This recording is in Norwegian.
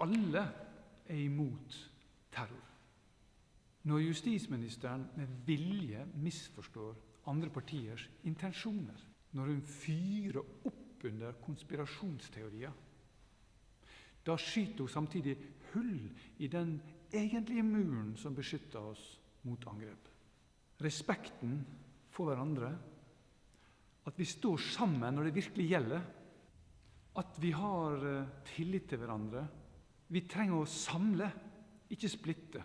alle er imot terror. Når justisministeren med vilje misforstår andre partiers intensjoner, når hun fyrer opp under konspirasjonsteorier, da skyter hun samtidig hull i den egentlige muren som beskytter oss mot angrep. Respekten for hverandre, at vi står sammen når det virkelig gjelder, at vi har eh, tillit til hverandre. Vi trenger å samle, ikke splitte.